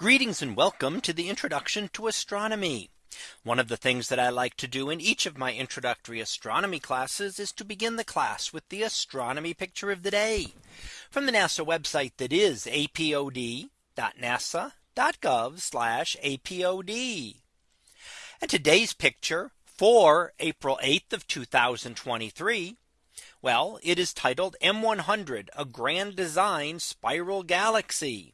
Greetings and welcome to the introduction to astronomy. One of the things that I like to do in each of my introductory astronomy classes is to begin the class with the astronomy picture of the day from the NASA website that is apod.nasa.gov apod. And today's picture for April 8th of 2023. Well, it is titled M100 a grand design spiral galaxy.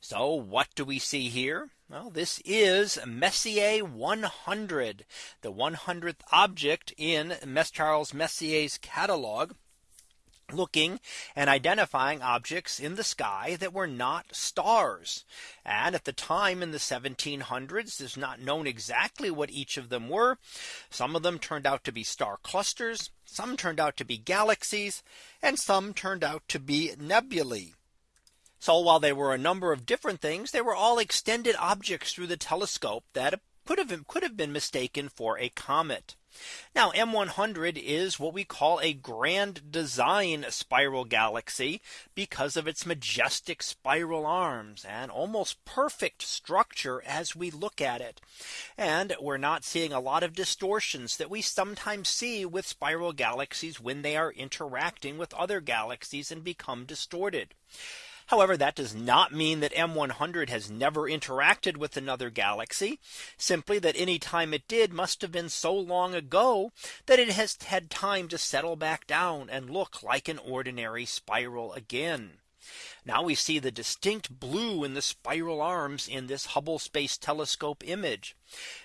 So what do we see here? Well, this is Messier 100, the 100th object in Charles Messier's catalog looking and identifying objects in the sky that were not stars. And at the time in the 1700s, it's not known exactly what each of them were. Some of them turned out to be star clusters. Some turned out to be galaxies and some turned out to be nebulae. So while there were a number of different things, they were all extended objects through the telescope that could have could have been mistaken for a comet. Now M100 is what we call a grand design spiral galaxy because of its majestic spiral arms and almost perfect structure as we look at it. And we're not seeing a lot of distortions that we sometimes see with spiral galaxies when they are interacting with other galaxies and become distorted. However, that does not mean that M100 has never interacted with another galaxy. Simply that any time it did must have been so long ago that it has had time to settle back down and look like an ordinary spiral again. Now we see the distinct blue in the spiral arms in this Hubble Space Telescope image.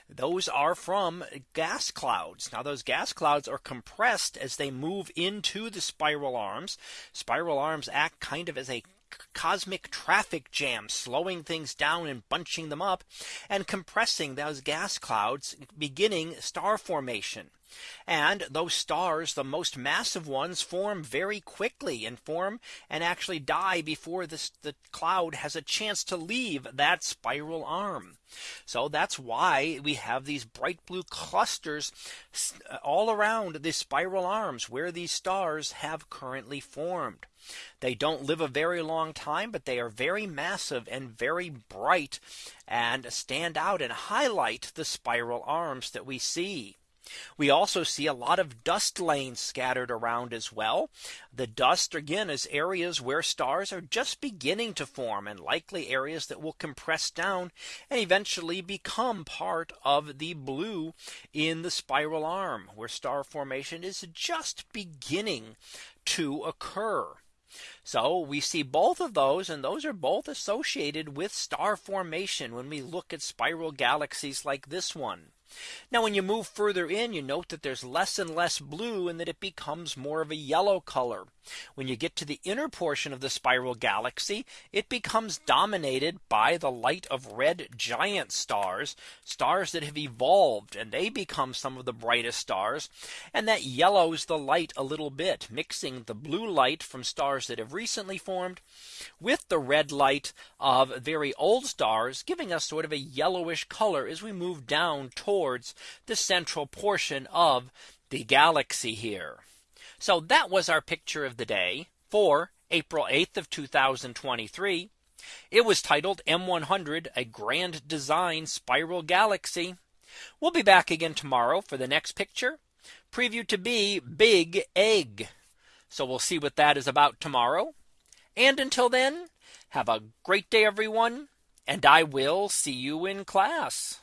Those are from gas clouds. Now those gas clouds are compressed as they move into the spiral arms. Spiral arms act kind of as a cosmic traffic jam slowing things down and bunching them up and compressing those gas clouds beginning star formation. And those stars, the most massive ones form very quickly and form and actually die before this the cloud has a chance to leave that spiral arm. So that's why we have these bright blue clusters uh, all around the spiral arms where these stars have currently formed. They don't live a very long time, but they are very massive and very bright and stand out and highlight the spiral arms that we see. We also see a lot of dust lanes scattered around as well. The dust again is areas where stars are just beginning to form and likely areas that will compress down and eventually become part of the blue in the spiral arm where star formation is just beginning to occur. So we see both of those and those are both associated with star formation when we look at spiral galaxies like this one. Now when you move further in, you note that there's less and less blue and that it becomes more of a yellow color. When you get to the inner portion of the spiral galaxy, it becomes dominated by the light of red giant stars, stars that have evolved and they become some of the brightest stars. And that yellows the light a little bit, mixing the blue light from stars that have recently formed with the red light of very old stars, giving us sort of a yellowish color as we move down towards the central portion of the galaxy here. So that was our picture of the day for April 8th of 2023. It was titled M100 a grand design spiral galaxy. We'll be back again tomorrow for the next picture preview to be big egg. So we'll see what that is about tomorrow. And until then, have a great day, everyone. And I will see you in class.